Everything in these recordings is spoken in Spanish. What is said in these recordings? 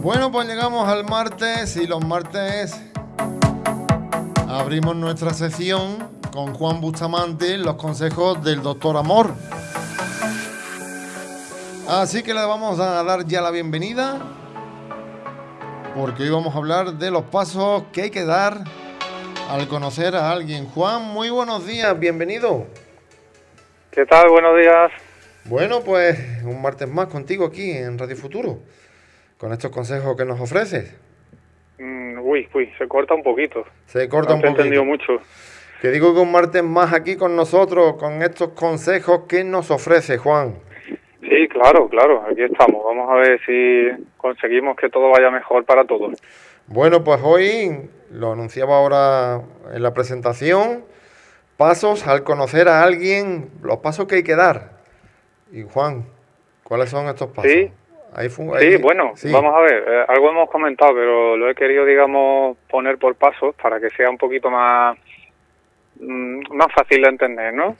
Bueno, pues llegamos al martes y los martes abrimos nuestra sesión con Juan Bustamante, los consejos del doctor Amor. Así que le vamos a dar ya la bienvenida porque hoy vamos a hablar de los pasos que hay que dar al conocer a alguien. Juan, muy buenos días, bienvenido. ¿Qué tal? Buenos días. Bueno, pues un martes más contigo aquí en Radio Futuro, con estos consejos que nos ofreces. Mm, uy, uy, se corta un poquito. Se corta un poquito. he entendido mucho. Te digo que un martes más aquí con nosotros, con estos consejos que nos ofrece Juan. Sí, claro, claro, aquí estamos. Vamos a ver si conseguimos que todo vaya mejor para todos. Bueno, pues hoy lo anunciaba ahora en la presentación, pasos al conocer a alguien, los pasos que hay que dar. Y Juan, ¿cuáles son estos pasos? Sí, sí bueno, vamos a ver, eh, algo hemos comentado, pero lo he querido, digamos, poner por pasos para que sea un poquito más, mm, más fácil de entender, ¿no?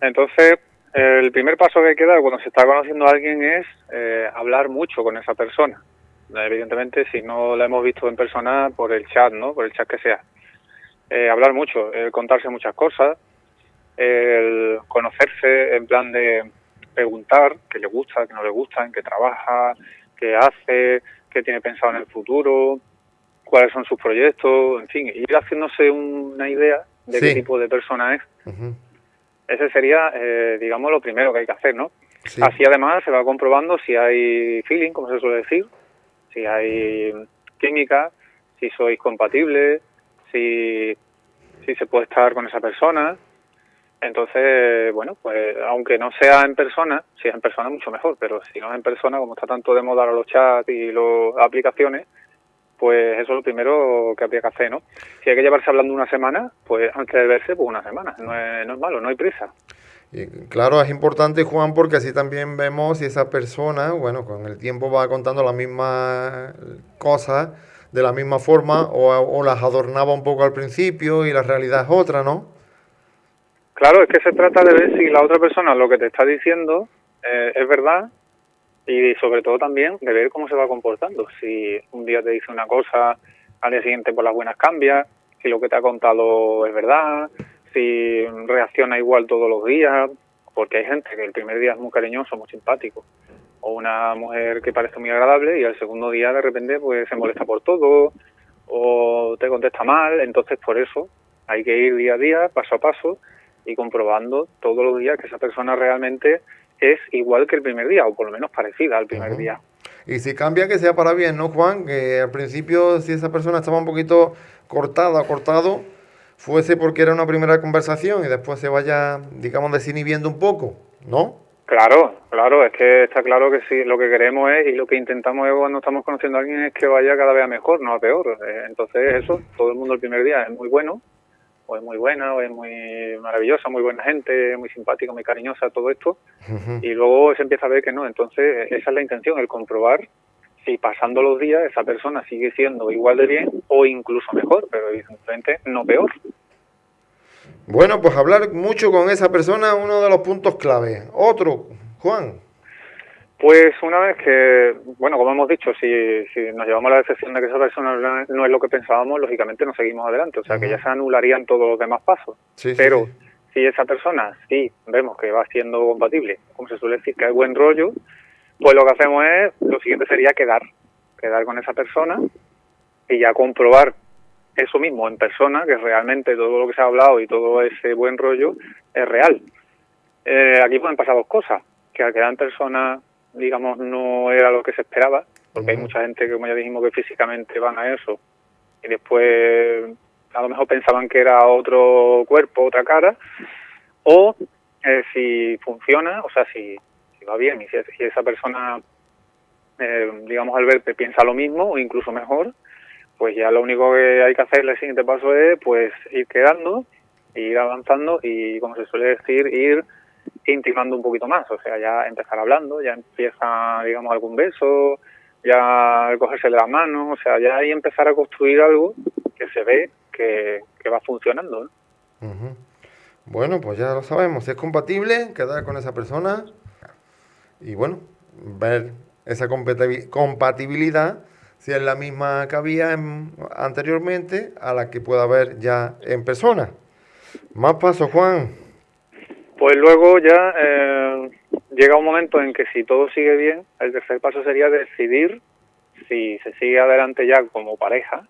Entonces, el primer paso que hay que dar cuando se está conociendo a alguien es eh, hablar mucho con esa persona. Evidentemente, si no la hemos visto en persona, por el chat, ¿no? Por el chat que sea. Eh, hablar mucho, contarse muchas cosas, el conocerse en plan de preguntar qué le gusta, qué no le gusta, en qué trabaja, qué hace, qué tiene pensado en el futuro, cuáles son sus proyectos, en fin, ir haciéndose una idea de qué tipo de persona es. Ese sería, eh, digamos, lo primero que hay que hacer, ¿no? Así además se va comprobando si hay feeling, como se suele decir, si hay química, si sois compatibles, si, si se puede estar con esa persona. Entonces, bueno, pues aunque no sea en persona, si es en persona mucho mejor, pero si no es en persona, como está tanto de moda los chats y las aplicaciones, pues eso es lo primero que habría que hacer, ¿no? Si hay que llevarse hablando una semana, pues antes de verse, pues una semana, no es, no es malo, no hay prisa. Y claro, es importante, Juan, porque así también vemos si esa persona, bueno, con el tiempo va contando las mismas cosas de la misma forma o, o las adornaba un poco al principio y la realidad es otra, ¿no? Claro, es que se trata de ver si la otra persona lo que te está diciendo eh, es verdad y sobre todo también de ver cómo se va comportando. Si un día te dice una cosa, al día siguiente por las buenas cambia, si lo que te ha contado es verdad, si reacciona igual todos los días, porque hay gente que el primer día es muy cariñoso, muy simpático, o una mujer que parece muy agradable y al segundo día de repente pues se molesta por todo o te contesta mal, entonces por eso hay que ir día a día, paso a paso y comprobando todos los días que esa persona realmente es igual que el primer día, o por lo menos parecida al primer día. Y si cambia, que sea para bien, ¿no, Juan? Que al principio, si esa persona estaba un poquito cortada, cortado, fuese porque era una primera conversación y después se vaya, digamos, desinhibiendo un poco, ¿no? Claro, claro, es que está claro que sí, lo que queremos es y lo que intentamos cuando estamos conociendo a alguien es que vaya cada vez mejor, no a peor. Eh, entonces eso, todo el mundo el primer día es muy bueno, o es muy buena, o es muy maravillosa, muy buena gente, muy simpática, muy cariñosa, todo esto, y luego se empieza a ver que no. Entonces, esa es la intención, el comprobar si pasando los días esa persona sigue siendo igual de bien o incluso mejor, pero evidentemente no peor. Bueno, pues hablar mucho con esa persona es uno de los puntos clave. Otro, Juan. Pues una vez que, bueno, como hemos dicho, si, si nos llevamos a la decepción de que esa persona no es lo que pensábamos, lógicamente no seguimos adelante, o sea que ya se anularían todos los demás pasos. Pero si esa persona sí vemos que va siendo compatible, como se suele decir, que hay buen rollo, pues lo que hacemos es, lo siguiente sería quedar, quedar con esa persona y ya comprobar eso mismo en persona, que realmente todo lo que se ha hablado y todo ese buen rollo es real. Eh, aquí pueden pasar dos cosas, que al quedar en persona digamos, no era lo que se esperaba, porque hay mucha gente que, como ya dijimos, que físicamente van a eso y después a lo mejor pensaban que era otro cuerpo, otra cara, o eh, si funciona, o sea, si, va bien y si, esa persona, eh, digamos, al verte piensa lo mismo o incluso mejor, pues ya lo único que hay que hacer el siguiente paso es pues ir quedando, ir avanzando y, como se suele decir, ir intimando un poquito más, o sea, ya empezar hablando, ya empieza, digamos, algún beso, ya cogerse la mano, o sea, ya ahí empezar a construir algo que se ve que, va funcionando. Bueno, pues ya lo sabemos, si es compatible, quedar con esa persona y bueno, ver esa compatibilidad si es la misma que había anteriormente a la que pueda haber ya en persona. Más pasos, Juan. Pues luego ya eh, llega un momento en que si todo sigue bien, el tercer paso sería decidir si se sigue adelante ya como pareja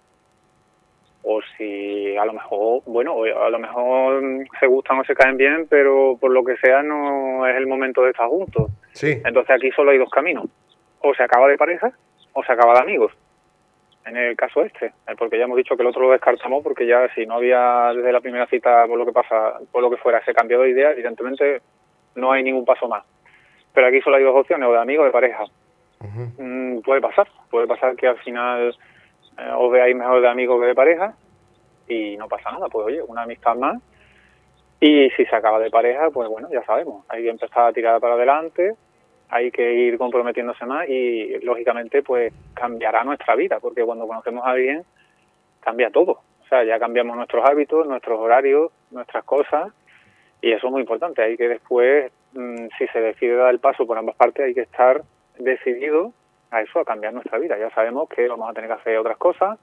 o si a lo mejor, bueno, a lo mejor se gustan o se caen bien, pero por lo que sea no es el momento de estar juntos. Sí. Entonces aquí solo hay dos caminos. O se acaba de pareja o se acaba de amigos. En el caso este, eh, porque ya hemos dicho que el otro lo descartamos porque ya si no había desde la primera cita por lo que pasa, por lo que fuera, ese cambio de idea, evidentemente no hay ningún paso más. Pero aquí solo hay dos opciones, o de amigo o de pareja. Mm, puede pasar, puede pasar que al final eh, os veáis mejor de amigo que de pareja y no pasa nada, pues oye, una amistad más. Y si se acaba de pareja, pues bueno, ya sabemos, hay que empezar a tirar para adelante, hay que ir comprometiéndose más y lógicamente pues cambiará nuestra vida, porque cuando conocemos a alguien cambia todo. O sea, ya cambiamos nuestros hábitos, nuestros horarios, nuestras cosas y eso es muy importante. Hay que después, mm, si se decide dar el paso por ambas partes, hay que estar decidido a eso, a cambiar nuestra vida. Ya sabemos que vamos a tener que hacer otras cosas,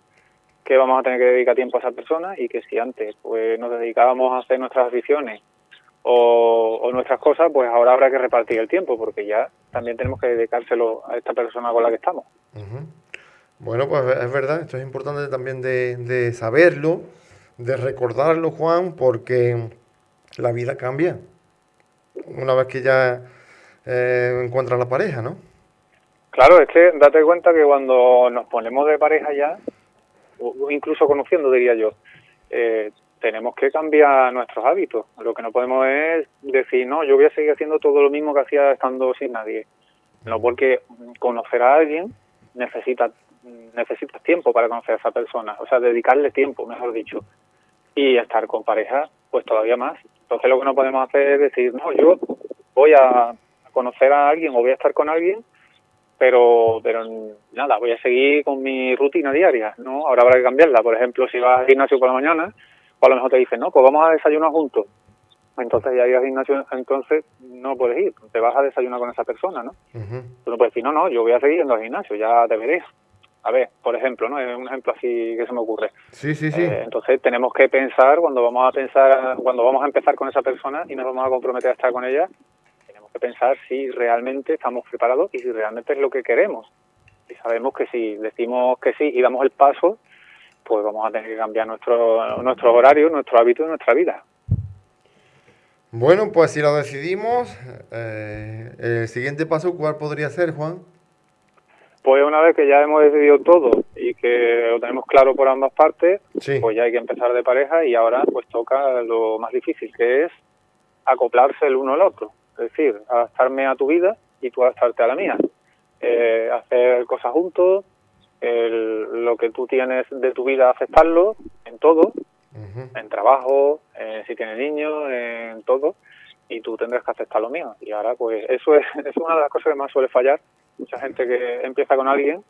que vamos a tener que dedicar tiempo a esa persona y que si antes pues nos dedicábamos a hacer nuestras aficiones o, nuestras cosas, pues ahora habrá que repartir el tiempo porque ya también tenemos que dedicárselo a esta persona con la que estamos. Bueno, pues es verdad, esto es importante también de, saberlo, de recordarlo, Juan, porque la vida cambia una vez que ya eh, encuentras la pareja, ¿no? Claro, es que date cuenta que cuando nos ponemos de pareja ya, o incluso conociendo diría yo, eh, tenemos que cambiar nuestros hábitos. Lo que no podemos es decir, no, yo voy a seguir haciendo todo lo mismo que hacía estando sin nadie. No, porque conocer a alguien necesita necesitas tiempo para conocer a esa persona, o sea, dedicarle tiempo, mejor dicho. Y estar con pareja, pues todavía más. Entonces lo que no podemos hacer es decir, no, yo voy a conocer a alguien o voy a estar con alguien pero pero nada, voy a seguir con mi rutina diaria, ¿no? Ahora habrá que cambiarla. Por ejemplo, si vas al gimnasio por la mañana, pues a lo mejor te dicen, no, pues vamos a desayunar juntos. Entonces ya ir al gimnasio, entonces no puedes ir, te vas a desayunar con esa persona, ¿no? Tú no puedes decir, no, no, yo voy a seguir yendo al gimnasio, ya te veré. A ver, por ejemplo, ¿no? Es un ejemplo así que se me ocurre. Sí, sí, sí. Eh, entonces tenemos que pensar cuando vamos a pensar, cuando vamos a empezar con esa persona y nos vamos a comprometer a estar con ella, pensar si realmente estamos preparados y si realmente es lo que queremos. Y sabemos que si decimos que sí y damos el paso, pues vamos a tener que cambiar nuestro, nuestros horarios, nuestro hábito y nuestra vida. Bueno, pues si lo decidimos, eh, el siguiente paso, ¿cuál podría ser, Juan? Pues una vez que ya hemos decidido todo y que lo tenemos claro por ambas partes, pues ya hay que empezar de pareja y ahora pues toca lo más difícil, que es acoplarse el uno al otro. Es decir, adaptarme a tu vida y tú adaptarte a la mía. Eh, hacer cosas juntos, lo que tú tienes de tu vida aceptarlo en todo, en trabajo, si tienes niños, en todo, y tú tendrás que aceptar lo mío. Y ahora, pues eso es, es una de las cosas que más suele fallar. Mucha gente que empieza con alguien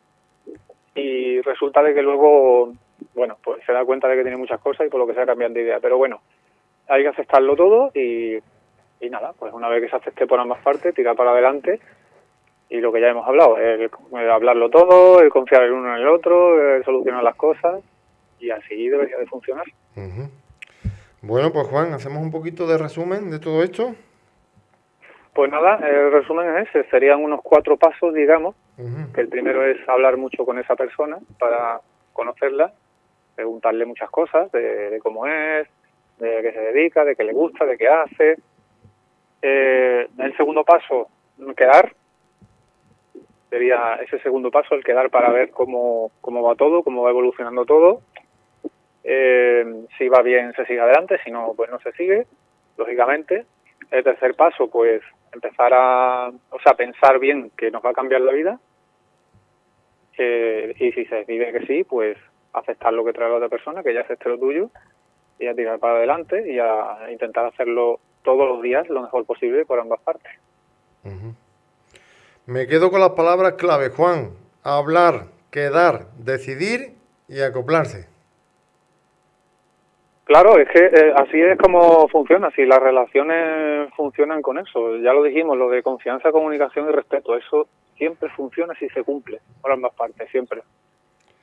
y resulta de que luego, bueno, pues se da cuenta de que tiene muchas cosas y por lo que sea cambian de idea. Pero bueno, hay que aceptarlo todo y y nada, pues una vez que se acepte por ambas partes, tirar para adelante y lo que ya hemos hablado, el, hablarlo todo, el confiar el uno en el otro, el solucionar las cosas y así debería de funcionar. Bueno, pues Juan, hacemos un poquito de resumen de todo esto. Pues nada, el resumen es ese, serían unos cuatro pasos, digamos, que el primero es hablar mucho con esa persona para conocerla, preguntarle muchas cosas de, de cómo es, de qué se dedica, de qué le gusta, de qué hace, eh, el segundo paso, quedar. Sería ese segundo paso, el quedar para ver cómo, cómo va todo, cómo va evolucionando todo. Eh, si va bien, se sigue adelante, si no, pues no se sigue, lógicamente. El tercer paso, pues empezar a, o sea, pensar bien que nos va a cambiar la vida. Eh, y si se decide que sí, pues aceptar lo que trae la otra persona, que ya acepte lo tuyo, y a tirar para adelante y a intentar hacerlo todos los días lo mejor posible por ambas partes. Me quedo con las palabras clave, Juan. Hablar, quedar, decidir y acoplarse. Claro, es que eh, así es como funciona, si las relaciones funcionan con eso, ya lo dijimos, lo de confianza, comunicación y respeto, eso siempre funciona si se cumple por ambas partes, siempre.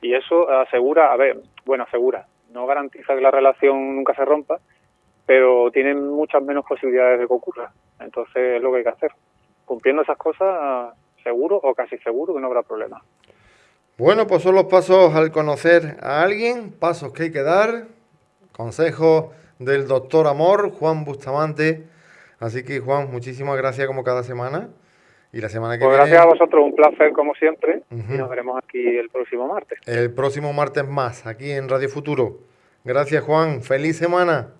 Y eso asegura, a ver, bueno, asegura, no garantiza que la relación nunca se rompa, pero tienen muchas menos posibilidades de que ocurra. Entonces es lo que hay que hacer. Cumpliendo esas cosas, seguro o casi seguro que no habrá problema. Bueno, pues son los pasos al conocer a alguien, pasos que hay que dar, consejos del doctor Amor, Juan Bustamante. Así que Juan, muchísimas gracias como cada semana. Y la semana que pues viene... Gracias a vosotros, un placer como siempre. Y nos veremos aquí el próximo martes. El próximo martes más, aquí en Radio Futuro. Gracias Juan, feliz semana.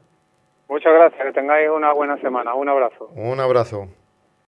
Muchas gracias, que tengáis una buena semana. Un abrazo. Un abrazo.